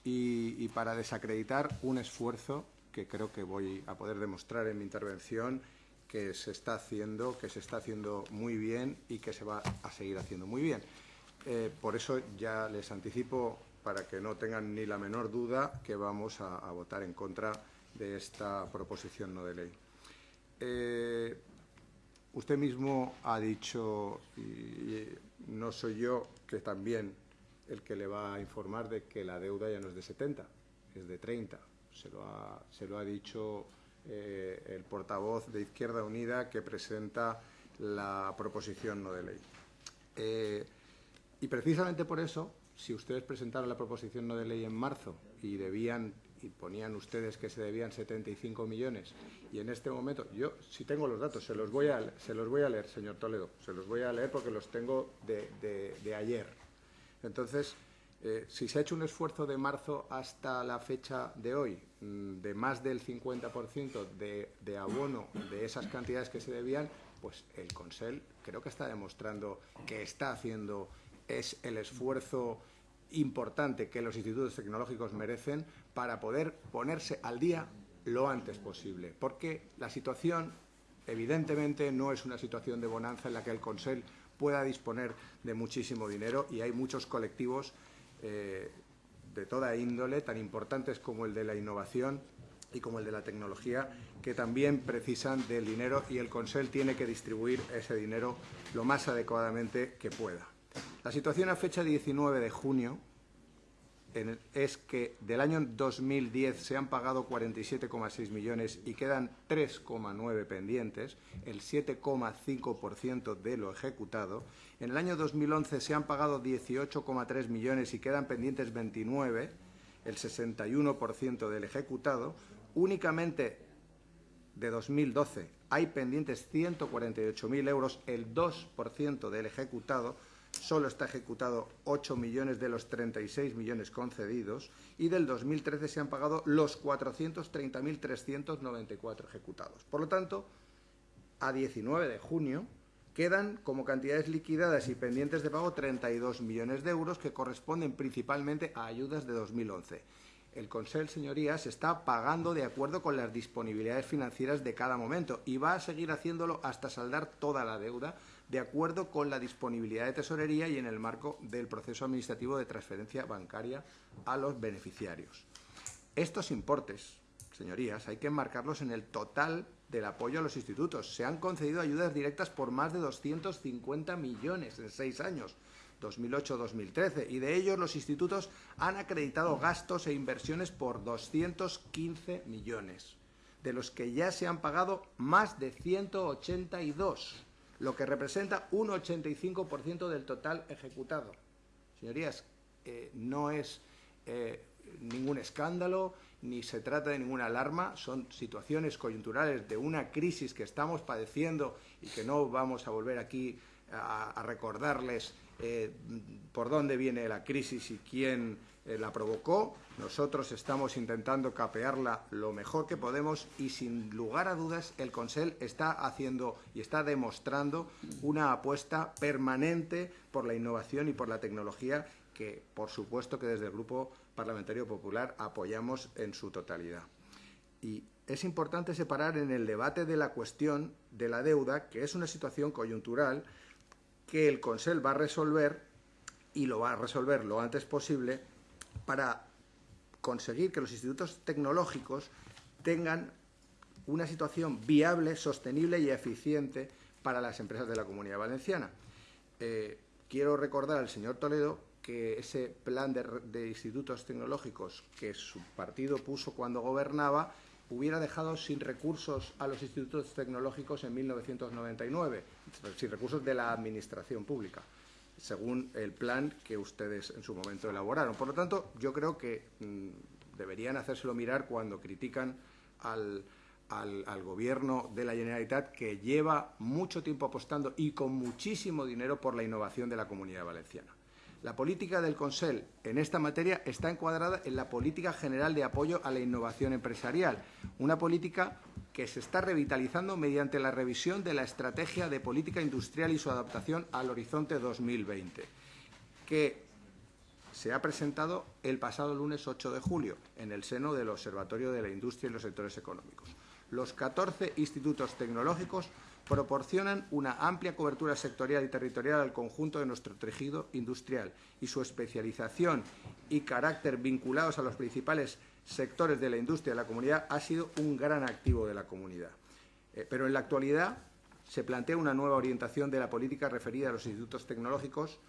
y, para desacreditar un esfuerzo que creo que voy a poder demostrar en mi intervención que se está haciendo, que se está haciendo muy bien y que se va a seguir haciendo muy bien. Eh, por eso ya les anticipo, para que no tengan ni la menor duda, que vamos a votar en contra de esta proposición no de ley. Eh, usted mismo ha dicho, y, y no soy yo que también el que le va a informar de que la deuda ya no es de 70, es de 30. Se lo ha, se lo ha dicho eh, el portavoz de Izquierda Unida que presenta la proposición no de ley. Eh, y precisamente por eso, si ustedes presentaron la proposición no de ley en marzo y debían y ponían ustedes que se debían 75 millones y en este momento, yo si tengo los datos, se los voy a, se los voy a leer, señor Toledo, se los voy a leer porque los tengo de, de, ayer. Entonces, eh, si se ha hecho un esfuerzo de marzo hasta la fecha de hoy mmm, de más del 50% de, de abono de esas cantidades que se debían, pues el Consell creo que está demostrando que está haciendo es el esfuerzo importante que los institutos tecnológicos merecen para poder ponerse al día lo antes posible. Porque la situación, evidentemente, no es una situación de bonanza en la que el Consell pueda disponer de muchísimo dinero y hay muchos colectivos eh, de toda índole, tan importantes como el de la innovación y como el de la tecnología, que también precisan del dinero y el Consell tiene que distribuir ese dinero lo más adecuadamente que pueda. La situación a fecha 19 de junio es que del año 2010 se han pagado 47,6 millones y quedan 3,9 pendientes, el 7,5% de lo ejecutado. En el año 2011 se han pagado 18,3 millones y quedan pendientes 29, el 61% del ejecutado. Únicamente de 2012 hay pendientes 148.000 euros, el 2% del ejecutado. Solo está ejecutado 8 millones de los 36 millones concedidos y del 2013 se han pagado los 430.394 ejecutados. Por lo tanto, a 19 de junio quedan como cantidades liquidadas y pendientes de pago 32 millones de euros que corresponden principalmente a ayudas de 2011. El Consell, señorías, está pagando de acuerdo con las disponibilidades financieras de cada momento y va a seguir haciéndolo hasta saldar toda la deuda de acuerdo con la disponibilidad de tesorería y en el marco del proceso administrativo de transferencia bancaria a los beneficiarios. Estos importes, señorías, hay que enmarcarlos en el total del apoyo a los institutos. Se han concedido ayudas directas por más de 250 millones en seis años, 2008-2013, y de ellos los institutos han acreditado gastos e inversiones por 215 millones, de los que ya se han pagado más de 182, lo que representa un 85% del total ejecutado. Señorías, eh, no es eh, ningún escándalo ni se trata de ninguna alarma, son situaciones coyunturales de una crisis que estamos padeciendo y que no vamos a volver aquí a, recordarles eh, por dónde viene la crisis y quién eh, la provocó. Nosotros estamos intentando capearla lo mejor que podemos y sin lugar a dudas el Consell está haciendo y está demostrando una apuesta permanente por la innovación y por la tecnología que, por supuesto, que desde el Grupo Parlamentario Popular apoyamos en su totalidad. Y es importante separar en el debate de la cuestión de la deuda, que es una situación coyuntural que el Consell va a resolver y lo va a resolver lo antes posible para conseguir que los institutos tecnológicos tengan una situación viable, sostenible y eficiente para las empresas de la Comunidad Valenciana. Eh, quiero recordar al señor Toledo que ese plan de, de, institutos tecnológicos que su partido puso cuando gobernaba hubiera dejado sin recursos a los institutos tecnológicos en 1999, sin recursos de la Administración Pública, según el plan que ustedes en su momento elaboraron. Por lo tanto, yo creo que mmm, deberían hacérselo mirar cuando critican al, al, al, Gobierno de la Generalitat, que lleva mucho tiempo apostando y con muchísimo dinero por la innovación de la Comunidad Valenciana. La política del Consell en esta materia está encuadrada en la política general de apoyo a la innovación empresarial, una política que se está revitalizando mediante la revisión de la estrategia de política industrial y su adaptación al horizonte 2020, que se ha presentado el pasado lunes 8 de julio en el seno del Observatorio de la Industria y los Sectores Económicos. Los 14 institutos tecnológicos proporcionan una amplia cobertura sectorial y territorial al conjunto de nuestro tejido industrial y su especialización y carácter vinculados a los principales sectores de la industria de la comunidad ha sido un gran activo de la comunidad. Eh, pero en la actualidad se plantea una nueva orientación de la política referida a los institutos tecnológicos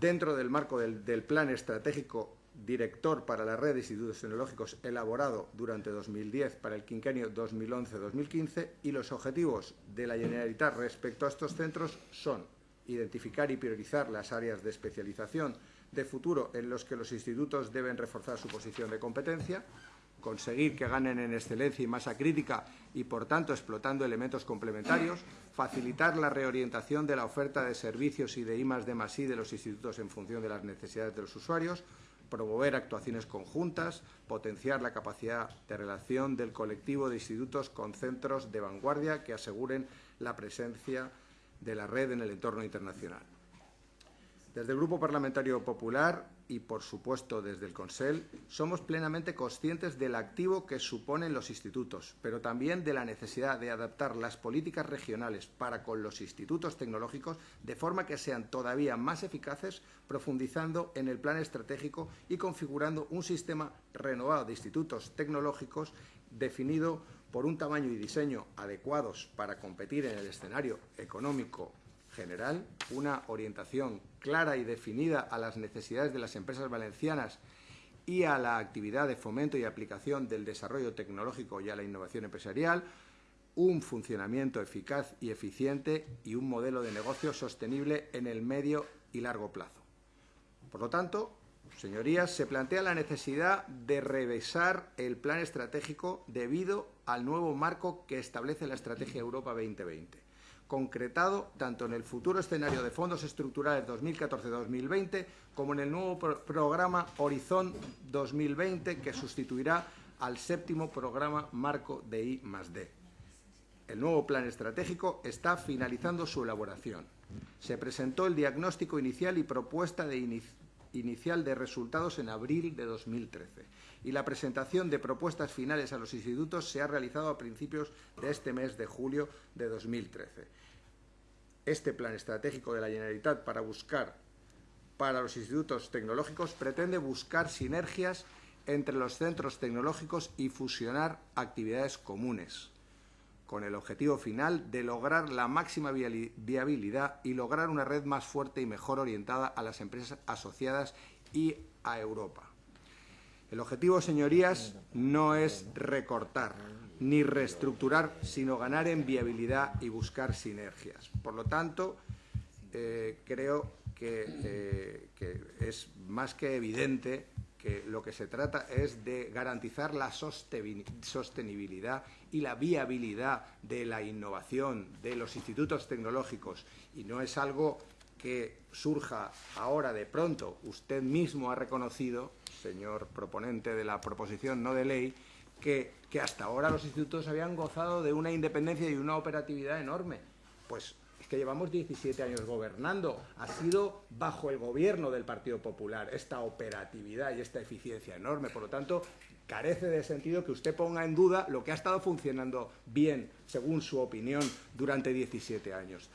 dentro del marco del, del Plan Estratégico Director para la Red de Institutos Tecnológicos elaborado durante 2010 para el quinquenio 2011-2015 y los objetivos de la Generalitat respecto a estos centros son identificar y priorizar las áreas de especialización de futuro en los que los institutos deben reforzar su posición de competencia, conseguir que ganen en excelencia y masa crítica y, por tanto, explotando elementos complementarios, facilitar la reorientación de la oferta de servicios y de I más D más I de los institutos en función de las necesidades de los usuarios, promover actuaciones conjuntas, potenciar la capacidad de relación del colectivo de institutos con centros de vanguardia que aseguren la presencia de la red en el entorno internacional. Desde el Grupo Parlamentario Popular y, por supuesto, desde el Consell, somos plenamente conscientes del activo que suponen los institutos, pero también de la necesidad de adaptar las políticas regionales para con los institutos tecnológicos de forma que sean todavía más eficaces, profundizando en el plan estratégico y configurando un sistema renovado de institutos tecnológicos definido por un tamaño y diseño adecuados para competir en el escenario económico general, una orientación clara y definida a las necesidades de las empresas valencianas y a la actividad de fomento y aplicación del desarrollo tecnológico y a la innovación empresarial, un funcionamiento eficaz y eficiente y un modelo de negocio sostenible en el medio y largo plazo. Por lo tanto, señorías, se plantea la necesidad de revisar el plan estratégico debido al nuevo marco que establece la Estrategia Europa 2020 concretado tanto en el futuro escenario de fondos estructurales 2014-2020 como en el nuevo pro programa Horizon 2020 que sustituirá al séptimo programa marco de I D. El nuevo plan estratégico está finalizando su elaboración. Se presentó el diagnóstico inicial y propuesta de inicial de resultados en abril de 2013 y la presentación de propuestas finales a los institutos se ha realizado a principios de este mes de julio de 2013. Este plan estratégico de la Generalitat para buscar para los institutos tecnológicos pretende buscar sinergias entre los centros tecnológicos y fusionar actividades comunes, con el objetivo final de lograr la máxima viabilidad y lograr una red más fuerte y mejor orientada a las empresas asociadas y a Europa. El objetivo, señorías, no es recortar ni reestructurar, sino ganar en viabilidad y buscar sinergias. Por lo tanto, eh, creo eh, que es más que evidente lo que se trata es de garantizar la sostenibilidad y la viabilidad de la innovación de los institutos tecnológicos y no es algo que surja ahora de pronto. Usted mismo ha reconocido señor proponente de la proposición no de ley, que, que hasta ahora los institutos habían gozado de una independencia y una operatividad enorme. Pues es que llevamos 17 años gobernando. Ha sido bajo el gobierno del Partido Popular esta operatividad y esta eficiencia enorme. Por lo tanto, carece de sentido que usted ponga en duda lo que ha estado funcionando bien, según su opinión, durante 17 años.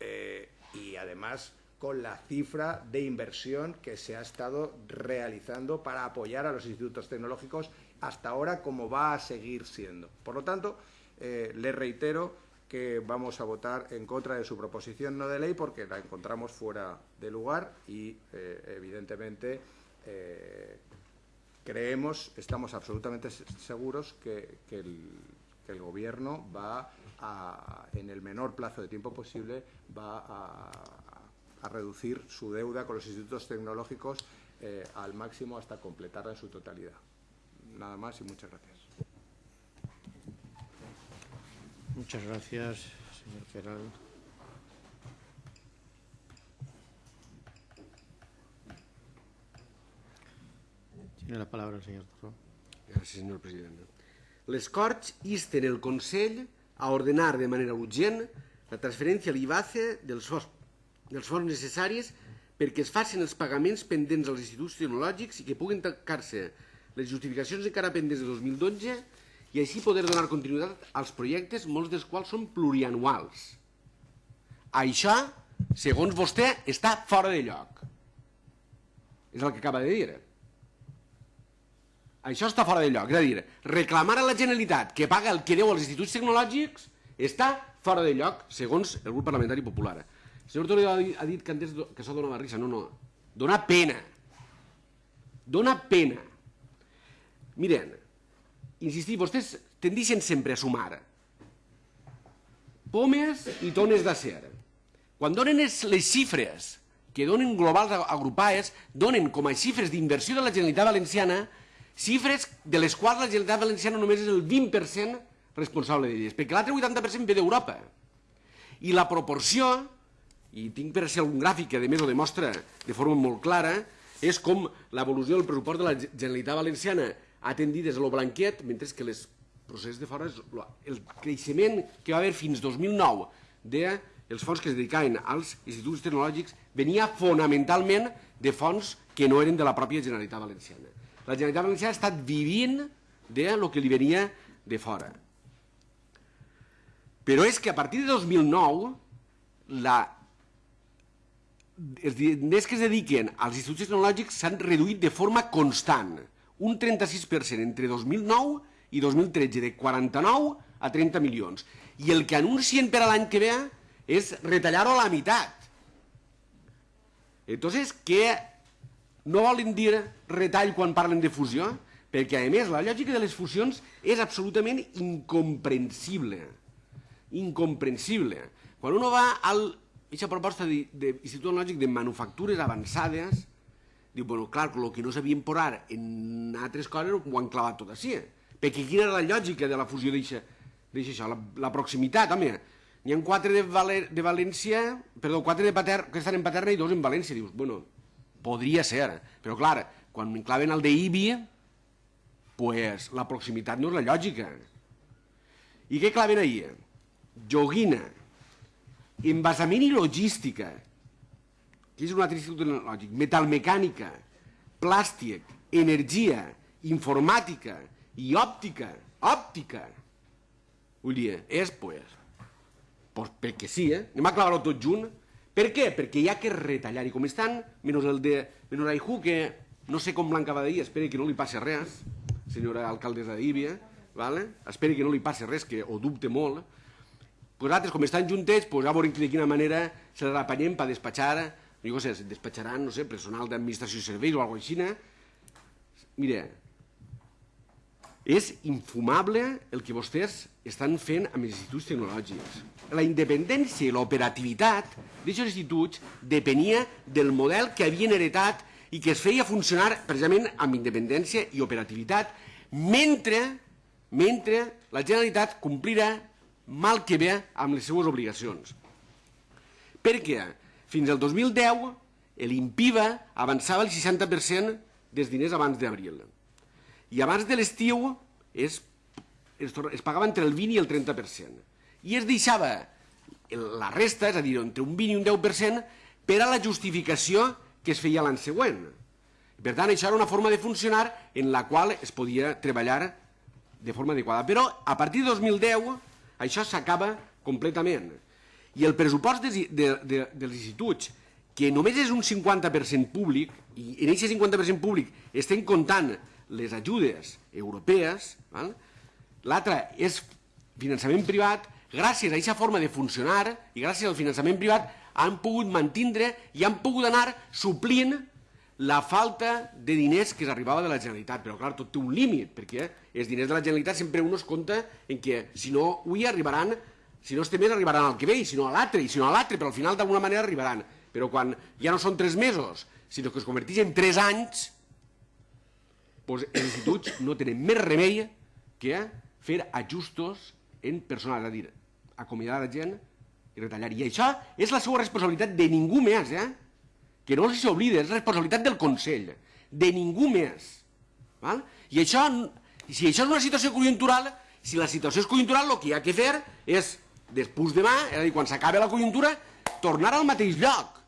Eh, y además con la cifra de inversión que se ha estado realizando para apoyar a los institutos tecnológicos hasta ahora como va a seguir siendo. Por lo tanto, eh, le reitero que vamos a votar en contra de su proposición no de ley porque la encontramos fuera de lugar y, eh, evidentemente, eh, creemos, estamos absolutamente seguros que, el, Gobierno va a, en el menor plazo de tiempo posible, va a, a reducir su deuda con los institutos tecnológicos eh, al máximo hasta completarla en su totalidad. Nada más y muchas gracias. Muchas gracias, señor Feral. Tiene la palabra el señor Torró. Gràcies, senyor president. Les Corts insten el Consell a ordenar de manera urgent la transferència a l'IBACE dels fons dels fons necessaris perquè es facin els pagaments pendents als instituts tecnològics i que puguin tancar-se les justificacions encara pendents de 2012 i així poder donar continuïtat als projectes, molts dels quals són plurianuals. Això, segons vostè, està fora de lloc. És el que acaba de dir. Això està fora de lloc. És a dir, reclamar a la Generalitat que paga el que deu als instituts tecnològics està fora de lloc, segons el grup parlamentari popular. El senyor Toledo ha dit, que antes que això donava risa. No, no. Dona pena. Dona pena. Miren, insistir, vostès tendixen sempre a sumar pomes i tones d'acer. Quan donen les xifres que donen globals agrupades, donen com a xifres d'inversió de la Generalitat Valenciana xifres de les quals la Generalitat Valenciana només és el 20% responsable d'elles, perquè l'altre 80% ve d'Europa. I la proporció i tinc per si algun gràfic que a més ho demostra de forma molt clara, és com l'evolució del pressupost de la Generalitat Valenciana ha tendit des de lo blanquet, mentre que les procés de fora, el creixement que va haver fins 2009 dels fons que es dedicaven als instituts tecnològics venia fonamentalment de fons que no eren de la pròpia Generalitat Valenciana. La Generalitat Valenciana ha estat vivint de lo que li venia de fora. Però és que a partir de 2009 la els diners que es dediquen als instituts tecnològics s'han reduït de forma constant, un 36% entre 2009 i 2013, de 49 a 30 milions. I el que anuncien per a l'any que ve és retallar-ho a la meitat. Entonces, què no volen dir retall quan parlen de fusió, perquè, a més, la lògica de les fusions és absolutament incomprensible. Incomprensible. Quan uno va al aquesta proposta d'Institut Tecnològic de Manufactures Avançades, diu, bueno, clar, el que no sabien posar en altres coses ho han clavat tot així. Perquè quina era la lògica de la fusió d'això? La, la proximitat, home, n'hi ha quatre de, Valer, de València, perdó, quatre de Pater, que estan en Paterna i dos en València. Dius, bueno, podria ser, però clar, quan m'enclaven el d'Ibi, pues la proximitat no és la lògica. I què claven ahir? Joguina, envasament i logística, que és un altre institut tecnològic, metalmecànica, plàstic, energia, informàtica i òptica, òptica. Vull dir, és, pues, pues perquè sí, eh? Anem a clavar-ho tot junt. Per què? Perquè hi ha que retallar. I com estan, menys el de menys Aihu, que no sé com Blanca Badaí, espero que no li passi res, senyora alcaldessa d'Ibia, vale? espero que no li passi res, que ho dubte molt, pues altres, com estan juntets, pues, a veure de quina manera se les apanyem per despatxar, no sé, despatxaran, no sé, personal d'administració i serveis o alguna cosa així. Mira, és infumable el que vostès estan fent amb els instituts tecnològics. La independència i l'operativitat d'aquests instituts depenia del model que havien heretat i que es feia funcionar precisament amb independència i operativitat mentre, mentre la Generalitat complirà mal que bé amb les seues obligacions. Perquè fins al 2010 l'IMPIVA avançava el 60% dels diners abans d'abril i abans de l'estiu es, es, es pagava entre el 20 i el 30%. I es deixava la resta, és a dir, entre un 20 i un 10%, per a la justificació que es feia l'any següent. Per tant, això era una forma de funcionar en la qual es podia treballar de forma adequada. Però a partir de 2010 això s'acaba completament. I el pressupost de, de, de, dels instituts, que només és un 50% públic, i en aquest 50% públic estem comptant les ajudes europees, l'altre és finançament privat, gràcies a aquesta forma de funcionar i gràcies al finançament privat han pogut mantindre i han pogut anar suplint la falta de diners que s'arribava de la Generalitat. Però, clar, tot té un límit, perquè els diners de la Generalitat sempre un es compta en que, si no, avui arribaran, si no estem més, arribaran al que ve, i si no a l'altre, i si no a l'altre, però al final d'alguna manera arribaran. Però quan ja no són tres mesos, sinó que es converteix en tres anys, doncs els instituts no tenen més remei que fer ajustos en personal, és a dir, acomiadar la gent i retallar. I això és la seva responsabilitat de ningú més, eh? que no s'oblida, és responsabilitat del Consell, de ningú més. Val? I això, si això és una situació conjuntural, si la situació és conjuntural, el que hi ha que fer és, després demà, és a dir, quan s'acabi la conjuntura, tornar al mateix lloc.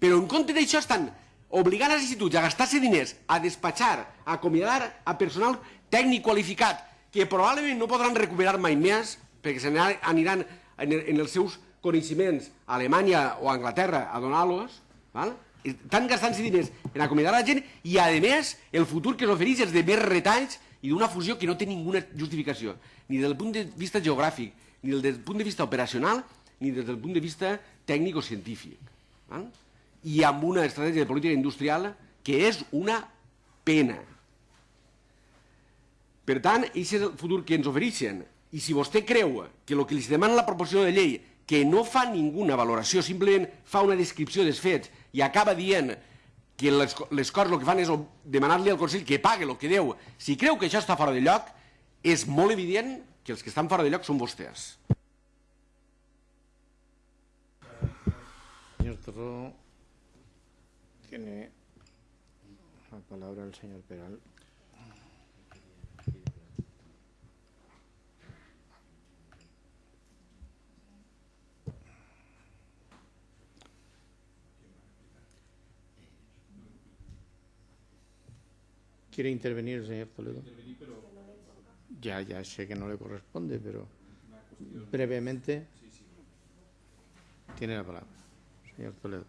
Però en compte d'això estan obligant els instituts a gastar-se diners, a despatxar, a acomiadar a personal tècnic qualificat, que probablement no podran recuperar mai més, perquè se n'aniran en, en els seus coneixements a Alemanya o a Anglaterra a donar-los, estan gastant-se diners en acomiadar la gent i, a més, el futur que s'ofereix és de més retalls i d'una fusió que no té ninguna justificació, ni del punt de vista geogràfic, ni des del punt de vista operacional, ni des del punt de vista tècnic o científic. I amb una estratègia de política industrial que és una pena. Per tant, aquest és el futur que ens ofereixen. I si vostè creu que el que li demana la proposició de llei, que no fa ninguna valoració, simplement fa una descripció dels fets i acaba dient que les, les coses el que fan és demanar-li al Consell que pague el que deu, si creu que això està fora de lloc, és molt evident que els que estan fora de lloc són vostès. Senyor Torró, Tiene la palabra el señor Peral. ¿Quiere intervenir el señor Toledo? Ya, ya sé que no le corresponde, pero brevemente tiene la palabra, señor Toledo.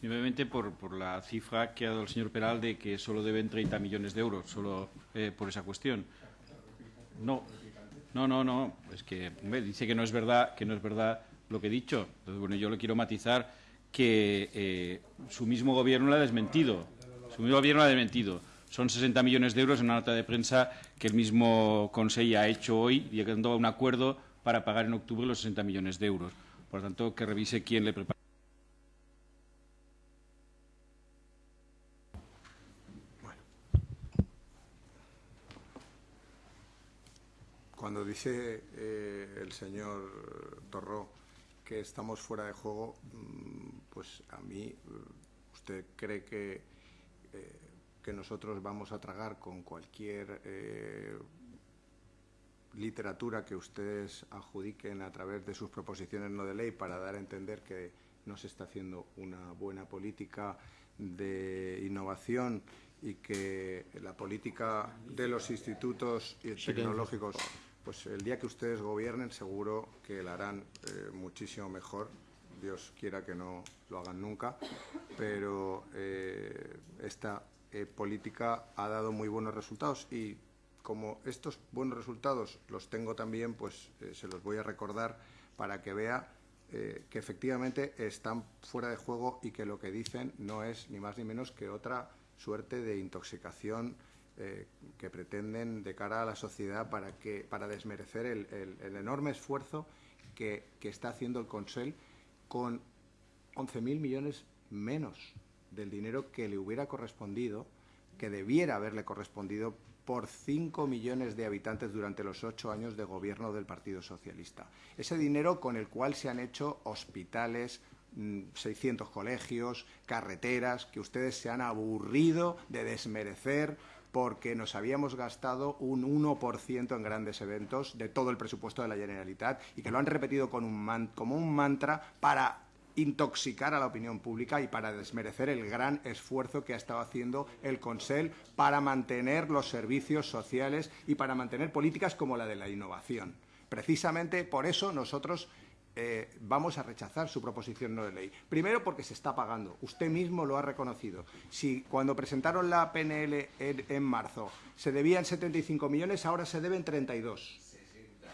Simplemente por, por, la cifra que ha dado el señor Peral de que solo deben 30 millones de euros, solo eh, por esa cuestión. No, no, no, no. Es que hombre, dice que no es verdad, que no es verdad lo que he dicho. Entonces, bueno, yo le quiero matizar que eh, su mismo gobierno la ha desmentido. Su mismo gobierno la ha desmentido. Son 60 millones de euros en una nota de prensa que el mismo Consejo ha hecho hoy, llegando a un acuerdo para pagar en octubre los 60 millones de euros. Por lo tanto, que revise quién le prepara. Cuando dice eh, el señor Torró que estamos fuera de juego, mm, pues a mí, eh, ¿usted cree que, eh, que nosotros vamos a tragar con cualquier eh, literatura que ustedes adjudiquen a través de sus proposiciones no de ley para dar a entender que no se está haciendo una buena política de innovación y que la política de los institutos tecnológicos pues el día que ustedes gobiernen seguro que la harán eh, muchísimo mejor. Dios quiera que no lo hagan nunca, pero eh, esta eh, política ha dado muy buenos resultados y como estos buenos resultados los tengo también, pues se los voy a recordar para que vea que efectivamente están fuera de juego y que lo que dicen no es ni más ni menos que otra suerte de intoxicación eh, que pretenden de cara a la sociedad para, que, para desmerecer el, enorme esfuerzo que, que, está haciendo el Consell con 11.000 millones menos del dinero que le hubiera correspondido, que debiera haberle correspondido por 5 millones de habitantes durante los ocho años de gobierno del Partido Socialista. Ese dinero con el cual se han hecho hospitales, 600 mm, colegios, carreteras, que ustedes se han aburrido de desmerecer porque nos habíamos gastado un 1% en grandes eventos de todo el presupuesto de la Generalitat y que lo han repetido con un como un mantra para intoxicar a la opinión pública y para desmerecer el gran esfuerzo que ha estado haciendo el Consell para mantener los servicios sociales y para mantener políticas como la de la innovación. Precisamente por eso nosotros eh, vamos a rechazar su proposición no de ley. Primero porque se está pagando. Usted mismo lo ha reconocido. Si cuando presentaron la PNL en, en marzo se debían 75 millones, ahora se deben 32.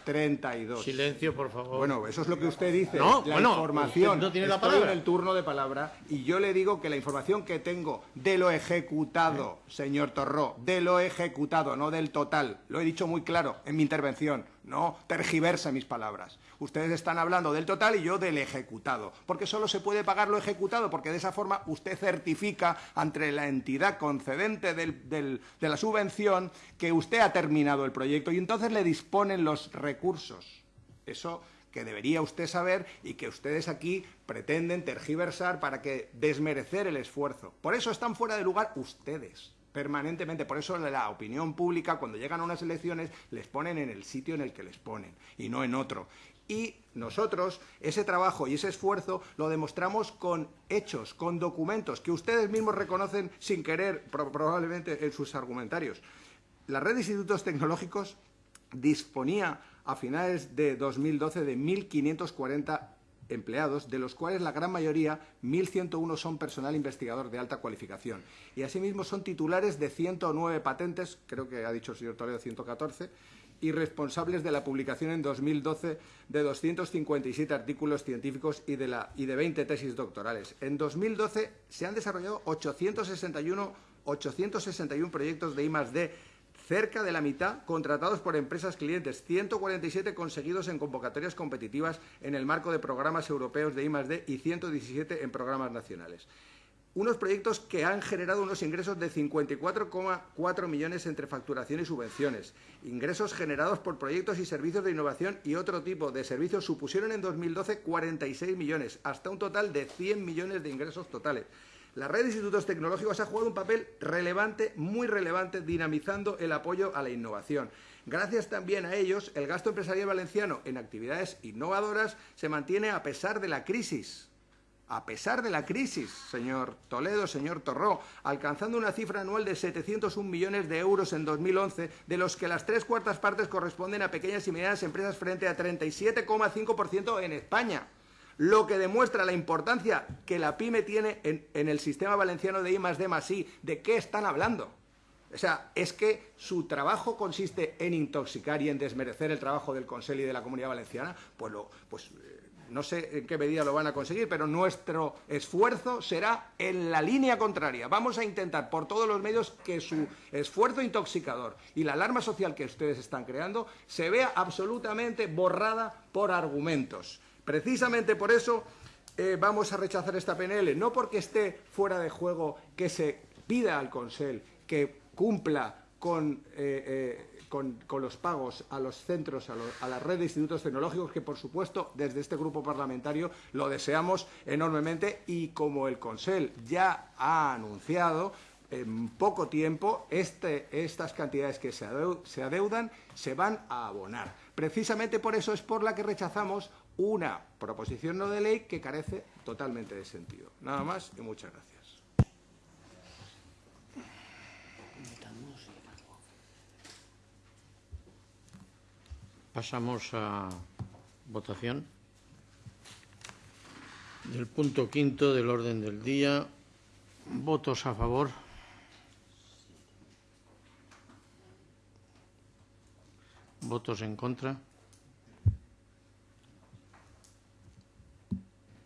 32. Silencio, por favor. Bueno, eso es lo que usted dice. No, la bueno, información. no tiene la Estoy palabra. en el turno de palabra y yo le digo que la información que tengo de lo ejecutado, señor Torró, de lo ejecutado, no del total, lo he dicho muy claro en mi intervención, no tergiverse mis palabras. Ustedes están hablando del total y yo del ejecutado, porque solo se puede pagar lo ejecutado, porque de esa forma usted certifica ante la entidad concedente de la subvención que usted ha terminado el proyecto y entonces le disponen los recursos. Eso que debería usted saber y que ustedes aquí pretenden tergiversar para que desmerecer el esfuerzo. Por eso están fuera de lugar ustedes permanentemente. Por eso la opinión pública, cuando llegan a unas elecciones, les ponen en el sitio en el que les ponen y no en otro. Y nosotros ese trabajo y ese esfuerzo lo demostramos con hechos, con documentos que ustedes mismos reconocen sin querer, probablemente en sus argumentarios. La red de institutos tecnológicos disponía a finales de 2012 de 1.540 empleados, de los cuales la gran mayoría, 1.101, son personal investigador de alta cualificación. Y asimismo son titulares de 109 patentes, creo que ha dicho el señor Toledo 114, y responsables de la publicación en 2012 de 257 artículos científicos y de, la, y de 20 tesis doctorales. En 2012 se han desarrollado 861, 861 proyectos de I+.D., cerca de la mitad contratados por empresas clientes, 147 conseguidos en convocatorias competitivas en el marco de programas europeos de I+.D. y 117 en programas nacionales unos proyectos que han generado unos ingresos de 54,4 millones entre facturación y subvenciones. Ingresos generados por proyectos y servicios de innovación y otro tipo de servicios supusieron en 2012 46 millones, hasta un total de 100 millones de ingresos totales. La red de institutos tecnológicos ha jugado un papel relevante, muy relevante, dinamizando el apoyo a la innovación. Gracias también a ellos, el gasto empresarial valenciano en actividades innovadoras se mantiene a pesar de la crisis a pesar de la crisis, señor Toledo, señor Torró, alcanzando una cifra anual de 701 millones de euros en 2011, de los que las tres cuartas partes corresponden a pequeñas y medianas empresas frente a 37,5% en España. Lo que demuestra la importancia que la PYME tiene en, el sistema valenciano de I más D más I. ¿De qué están hablando? O sea, es que su trabajo consiste en intoxicar y en desmerecer el trabajo del Consejo y de la Comunidad Valenciana, pues, lo, pues No sé en qué medida lo van a conseguir, pero nuestro esfuerzo será en la línea contraria. Vamos a intentar por todos los medios que su esfuerzo intoxicador y la alarma social que ustedes están creando se vea absolutamente borrada por argumentos. Precisamente por eso eh, vamos a rechazar esta PNL, no porque esté fuera de juego que se pida al Consell que cumpla con, eh, eh, con, los pagos a los centros, a, la red de institutos tecnológicos, que por supuesto desde este grupo parlamentario lo deseamos enormemente y como el Consell ya ha anunciado, en poco tiempo este, estas cantidades que se adeudan se van a abonar. Precisamente por eso es por la que rechazamos una proposición no de ley que carece totalmente de sentido. Nada más y muchas gracias. Pasamos a votación del punto quinto del orden del día. Votos a favor. Votos en contra.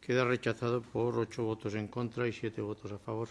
Queda rechazado por ocho votos en contra y siete votos a favor.